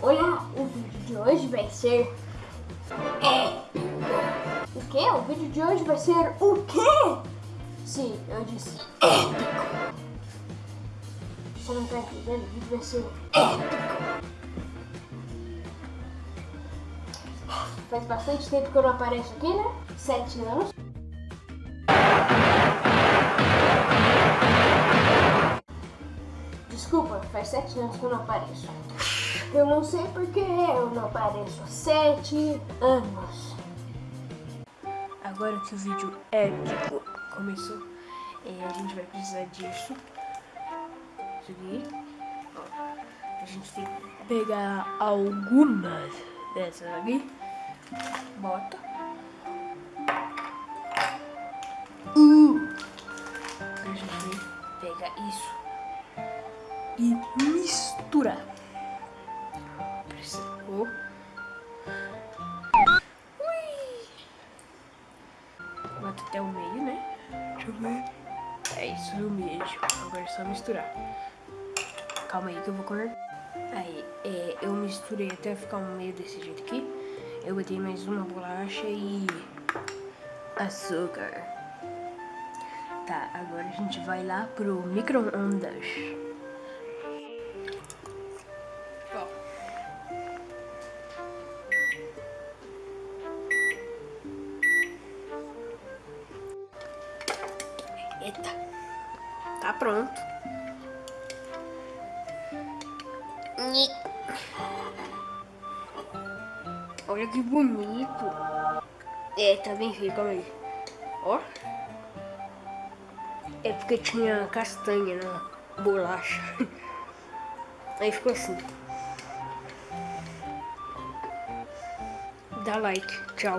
Olha, o vídeo de hoje vai ser épico. O quê? O vídeo de hoje vai ser o quê? Sim, eu disse épico. Você não tá entendendo? O vídeo vai ser épico. Faz bastante tempo que eu não apareço aqui, né? Sete anos. Desculpa, faz sete anos que eu não apareço. Eu não sei porque eu não apareço há sete anos. Agora que o vídeo épico começou, é, a gente vai precisar disso. Isso aqui. A gente tem que pegar algumas dessas aqui. Bota. Uh. A gente vai pegar isso e misturar. Precisou. Bota até o meio, né? Deixa eu ver. É isso, o meio. Agora é só misturar. Calma aí que eu vou cortar. Aí, é, eu misturei até ficar um meio desse jeito aqui. Eu botei mais uma bolacha e açúcar. Tá, agora a gente vai lá pro micro-ondas. Eita, tá pronto. Olha que bonito. É, tá bem feio, calma aí. Ó. É porque tinha castanha na bolacha. Aí ficou assim. Dá like. Tchau.